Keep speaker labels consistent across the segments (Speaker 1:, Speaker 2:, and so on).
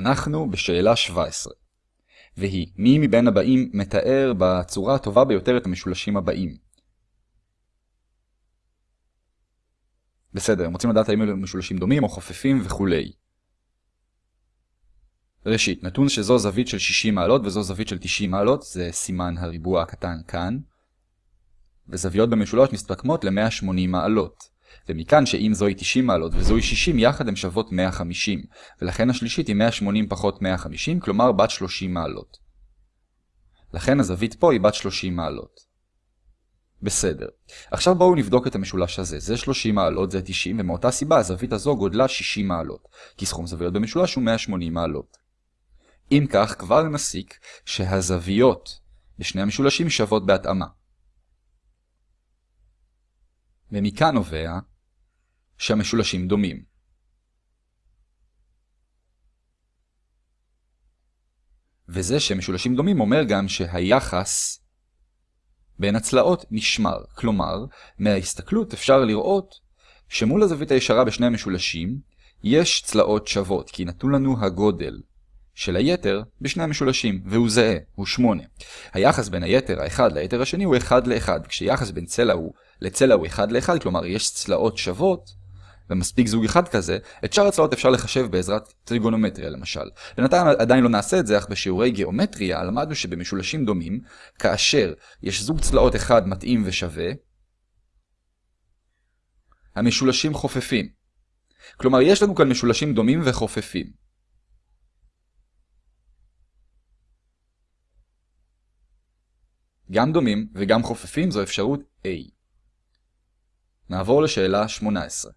Speaker 1: אנחנו בשאלה 17. והיא, מי מבין הבאים מתאר בצורה הטובה ביותר את המשולשים הבאים? בסדר, הם רוצים לדעת האם אלו משולשים דומים או חופפים וכולי. ראשית, נתון שזו זווית של 60 מעלות וזו זווית של 90 מעלות, זה סימן הריבוע הקטן כאן. וזוויות במשולש מסתכמות ל-180 מעלות. ומכאן שאם זוהי 90 מעלות וזוהי 60 יחד הן שוות 150, ולכן השלישית היא 180 פחות 150, כלומר בת 30 מעלות. לכן הזווית פה היא בת 30 מעלות. בסדר. עכשיו בואו נבדוק את המשולש הזה. זה 30 מעלות, זה 90, ומאותה סיבה הזווית הזו גודלה 60 מעלות, כי סכום זוויות במשולש הוא 180 מעלות. אם כך, כבר נסיק שהזוויות בשני המשולשים שוות בהתאמה. ומכאן נובע שהמשולשים דומים. וזה שמשולשים דומים אומר גם שהיחס בין הצלעות נשמר. כלומר, מההסתכלות אפשר לראות שמול הזווית הישרה בשני המשולשים יש צלעות שוות, כי נתון לנו הגודל של היתר בשני המשולשים, והוא זהה, הוא 8. היחס בין היתר האחד ליתר השני הוא 1 ל-1, כשיחס בין צלע הוא לצלע הוא 1 ל-1, כלומר יש צלעות שוות, ומספיק זוג אחד כזה, את שאר הצלעות אפשר לחשב בעזרת טריגונומטריה למשל. בינתיים עדיין לא נעשה את זה, אך בשיעורי גיאומטריה למדנו שבמשולשים דומים, כאשר יש זוג צלעות אחד מתאים ושווה, המשולשים חופפים. כלומר, יש לנו כאן משולשים דומים וחופפים. גם דומים וגם חופפים זו אפשרות A. נעבור לשאלה 18.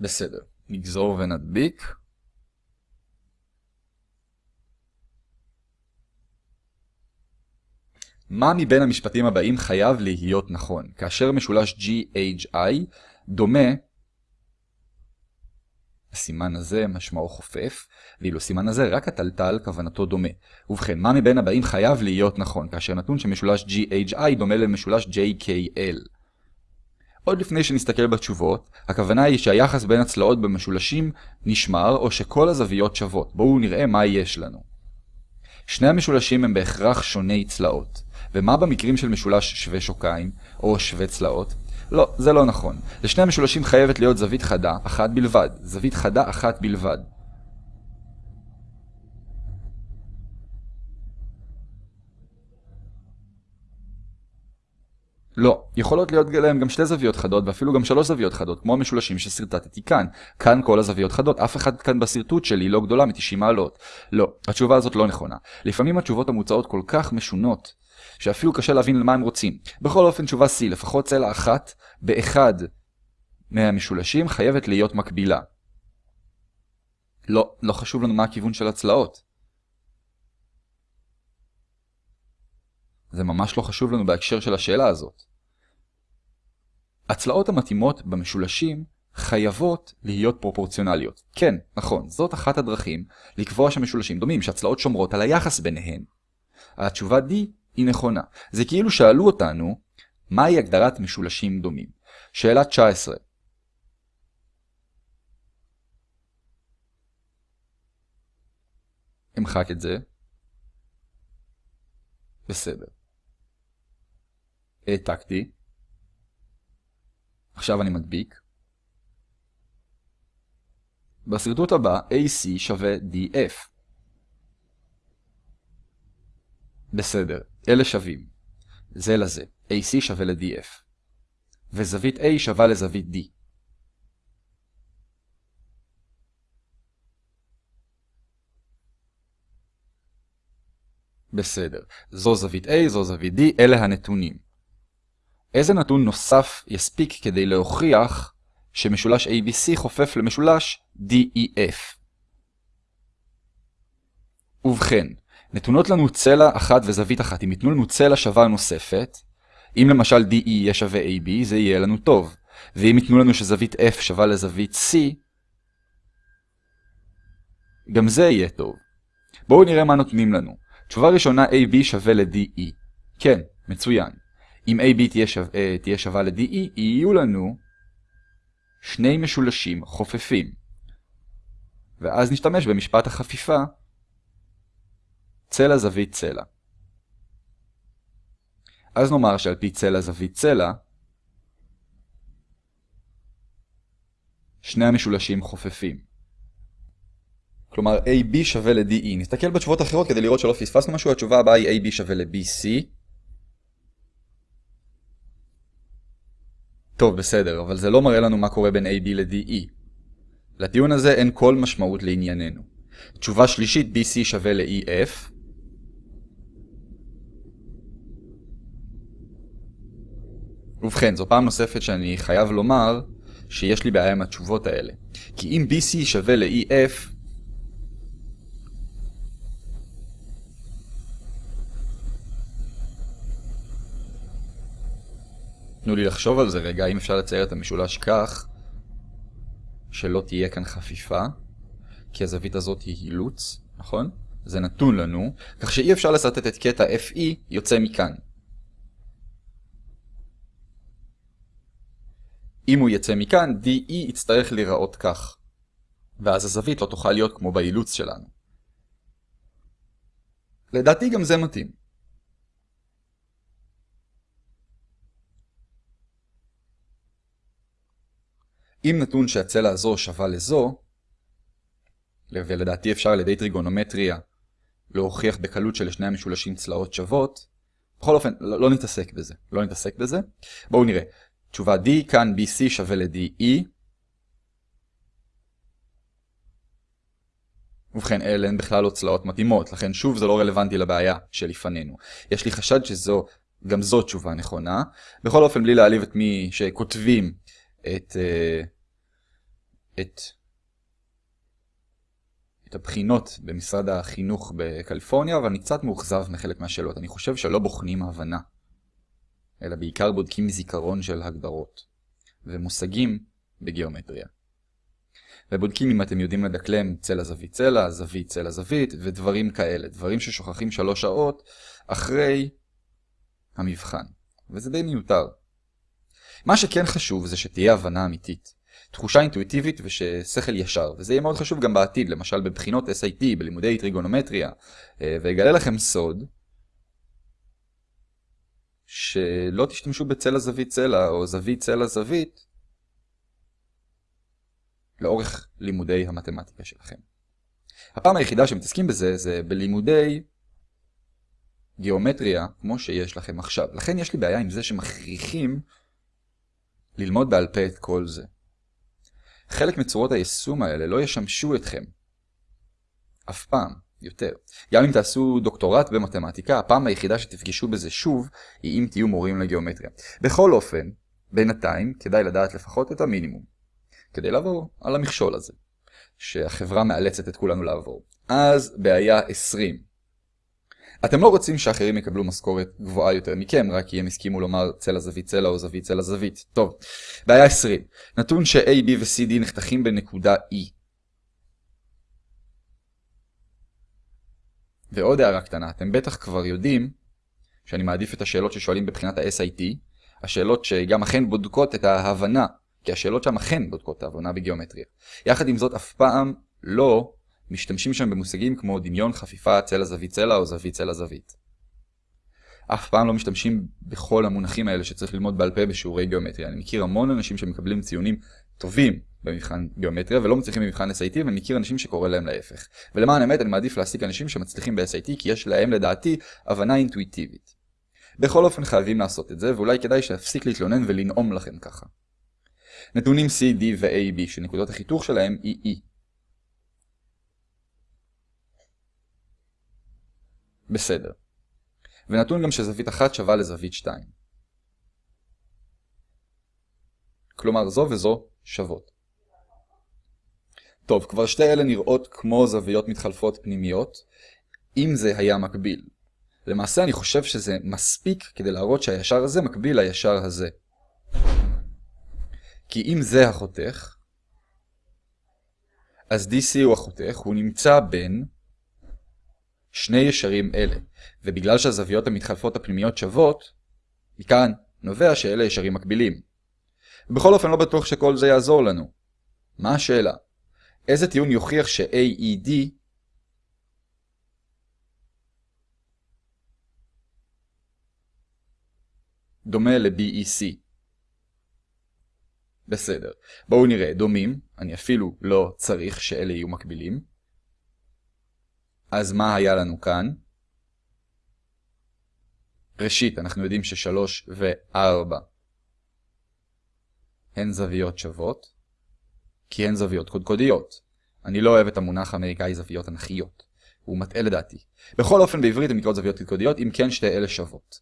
Speaker 1: בסדר, נגזור ונדביק. מה מבין המשפטים הבאים חייב להיות נכון, כאשר משולש GHI דומה הסימן הזה משמעו חופף, ואילו סימן הזה רק הטלטל כוונתו דומה. ובכן, מה מבין הבאים חייב להיות נכון, כאשר נתון שמשולש GHI דומה למשולש JKL. עוד לפני שנסתכל בתשובות, הכוונה היא שהיחס בין הצלעות במשולשים נשמר או שכל הזוויות שוות. בואו נראה מה יש לנו. שני המשולשים הם בהכרח שוני צלעות. ומה במקרים של משולש שווה שוקיים, או שווה צלעות? לא, זה לא נכון. לשני המשולשים חייבת להיות זווית חדה, אחת בלבד. זווית חדה אחת בלבד. לא, יכולות להיות להם גם שתי זוויות חדות ואפילו גם שלוש זוויות חדות, כמו המשולשים שסרטטתי כאן. כאן כל הזוויות חדות, אף אחד כאן בשרטוט שלי לא גדולה מ-90 מעלות. לא, התשובה הזאת לא נכונה. לפעמים התשובות המוצעות כל כך משונות, שאפילו קשה להבין למה הם רוצים. בכל אופן תשובה C, לפחות צלע אחת באחד מהמשולשים חייבת להיות מקבילה. לא, לא חשוב לנו מה הכיוון של הצלעות. זה ממש לא חשוב לנו בהקשר של השאלה הזאת. הצלעות המתאימות במשולשים חייבות להיות פרופורציונליות. כן, נכון, זאת אחת הדרכים לקבוע שהמשולשים דומים, שהצלעות שומרות על היחס ביניהן. התשובה D היא נכונה. זה כאילו שאלו אותנו, מהי הגדרת משולשים דומים? שאלה 19. אמחק את זה. בסדר. העתקתי. עכשיו אני מדביק. בשרטוט הבא AC שווה DF. בסדר, אלה שווים. זה לזה. AC שווה ל-DF. וזווית A שווה לזווית D. בסדר. זו זווית A, זו זווית D, אלה הנתונים. איזה נתון נוסף יספיק כדי להוכיח שמשולש ABC חופף למשולש DEF? ובכן, נתונות לנו צלע אחת וזווית אחת. אם ייתנו לנו צלע שווה נוספת, אם למשל DE יהיה שווה AB, זה יהיה לנו טוב. ואם ייתנו לנו שזווית F שווה לזווית C, גם זה יהיה טוב. בואו נראה מה נותנים לנו. תשובה ראשונה AB שווה ל-DE. כן, מצוין. אם AB תהיה, שו... אה, תהיה שווה ל-DE, יהיו לנו שני משולשים חופפים. ואז נשתמש במשפט החפיפה צלע זווית צלע. אז נאמר שעל פי צלע זווית צלע, שני המשולשים חופפים. כלומר AB שווה ל-DE. נסתכל בתשובות אחרות כדי לראות שלא פספסנו משהו, התשובה הבאה היא AB שווה ל-BC. טוב, בסדר, אבל זה לא מראה לנו מה קורה בין AB ל-DE. לטיעון הזה אין כל משמעות לענייננו. תשובה שלישית, BC שווה ל-EF. ובכן, זו פעם נוספת שאני חייב לומר שיש לי בעיה עם התשובות האלה. כי אם BC שווה ל-EF, תנו לי לחשוב על זה רגע, אם אפשר לצייר את המשולש כך שלא תהיה כאן חפיפה, כי הזווית הזאת היא אילוץ, נכון? זה נתון לנו, כך שאי אפשר לסרטט את קטע FE יוצא מכאן. אם הוא יצא מכאן, DE יצטרך להיראות כך. ואז הזווית לא תוכל להיות כמו באילוץ שלנו. לדעתי גם זה מתאים. אם נתון שהצלע הזו שווה לזו, ולדעתי אפשר על ידי טריגונומטריה להוכיח בקלות שלשני המשולשים צלעות שוות, בכל אופן, לא, לא נתעסק בזה, לא נתעסק בזה. בואו נראה. תשובה D, כאן BC שווה ל-DE. ובכן, אלה הן בכלל לא צלעות מתאימות, לכן שוב זה לא רלוונטי לבעיה שלפנינו. יש לי חשד שזו, גם זו תשובה נכונה. בכל אופן, בלי להעליב את מי שכותבים את, אה, את, את הבחינות במשרד החינוך בקליפורניה, אבל אני קצת מאוכזב מחלק מהשאלות. אני חושב שלא בוחנים הבנה. אלא בעיקר בודקים זיכרון של הגדרות ומושגים בגיאומטריה. ובודקים אם אתם יודעים לדקלם צלע זווית צלע, זווית צלע זווית, ודברים כאלה, דברים ששוכחים שלוש שעות אחרי המבחן. וזה די מיותר. מה שכן חשוב זה שתהיה הבנה אמיתית. תחושה אינטואיטיבית וששכל ישר, וזה יהיה מאוד חשוב גם בעתיד, למשל בבחינות SIT, בלימודי טריגונומטריה, אה, ואגלה לכם סוד, שלא תשתמשו בצלע זווית צלע או זווית צלע זווית לאורך לימודי המתמטיקה שלכם. הפעם היחידה שמתעסקים בזה זה בלימודי גיאומטריה כמו שיש לכם עכשיו. לכן יש לי בעיה עם זה שמכריחים ללמוד בעל פה את כל זה. חלק מצורות היישום האלה לא ישמשו אתכם. אף פעם. יותר. גם אם תעשו דוקטורט במתמטיקה, הפעם היחידה שתפגשו בזה שוב, היא אם תהיו מורים לגיאומטריה. בכל אופן, בינתיים, כדאי לדעת לפחות את המינימום, כדי לעבור על המכשול הזה, שהחברה מאלצת את כולנו לעבור. אז בעיה 20. אתם לא רוצים שאחרים יקבלו משכורת גבוהה יותר מכם, רק כי הם הסכימו לומר צלע זווית צלע או זווית צלע זווית. טוב, בעיה 20. נתון ש-A, B ו-CD נחתכים בנקודה E. ועוד הערה קטנה, אתם בטח כבר יודעים שאני מעדיף את השאלות ששואלים בבחינת ה-SIT, השאלות שגם אכן בודקות את ההבנה, כי השאלות שם אכן בודקות את ההבנה בגיאומטריה. יחד עם זאת, אף פעם לא משתמשים שם במושגים כמו דמיון, חפיפה, צלע זווית צלע או זווית צלע זווית. אף פעם לא משתמשים בכל המונחים האלה שצריך ללמוד בעל פה בשיעורי גיאומטריה. אני מכיר המון אנשים שמקבלים ציונים טובים במבחן גיאומטריה ולא מצליחים במבחן SIT ואני מכיר אנשים שקורא להם להפך. ולמען האמת אני מעדיף להעסיק אנשים שמצליחים ב-SIT כי יש להם לדעתי הבנה אינטואיטיבית. בכל אופן חייבים לעשות את זה ואולי כדאי שאפסיק להתלונן ולנאום לכם ככה. נתונים C, D ו-A, B שנקודות החיתוך שלהם היא E. בסדר. ונתון גם שזווית אחת שווה לזווית 2. כלומר זו וזו שוות. טוב, כבר שתי אלה נראות כמו זוויות מתחלפות פנימיות, אם זה היה מקביל. למעשה אני חושב שזה מספיק כדי להראות שהישר הזה מקביל לישר הזה. כי אם זה החותך, אז DC הוא החותך, הוא נמצא בין שני ישרים אלה, ובגלל שהזוויות המתחלפות הפנימיות שוות, מכאן נובע שאלה ישרים מקבילים. בכל אופן לא בטוח שכל זה יעזור לנו. מה השאלה? איזה טיעון יוכיח ש-AED דומה ל-BEC? בסדר. בואו נראה, דומים, אני אפילו לא צריך שאלה יהיו מקבילים. אז מה היה לנו כאן? ראשית, אנחנו יודעים ש-3 ו-4 הן זוויות שוות, כי הן זוויות קודקודיות. אני לא אוהב את המונח האמריקאי זוויות אנכיות. הוא מטעה לדעתי. בכל אופן בעברית הן נקראות זוויות קודקודיות, אם כן שתי אלה שוות.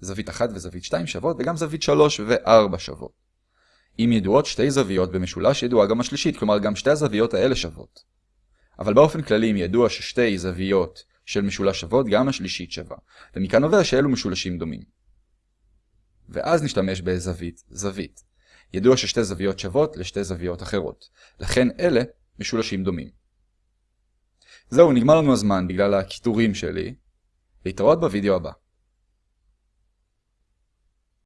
Speaker 1: זווית 1 וזווית 2 שוות, וגם זווית 3 ו-4 שוות. אם ידועות שתי זוויות במשולש, ידועה גם השלישית, כלומר גם שתי הזוויות האלה שוות. אבל באופן כללי אם ידוע ששתי זוויות של משולש שוות, גם השלישית שווה. ומכאן נובע שאלו משולשים דומים. ואז נשתמש בזווית זווית. ידוע ששתי זוויות שוות לשתי זוויות אחרות. לכן אלה משולשים דומים. זהו, נגמר לנו הזמן בגלל הקיטורים שלי. להתראות בווידאו הבא.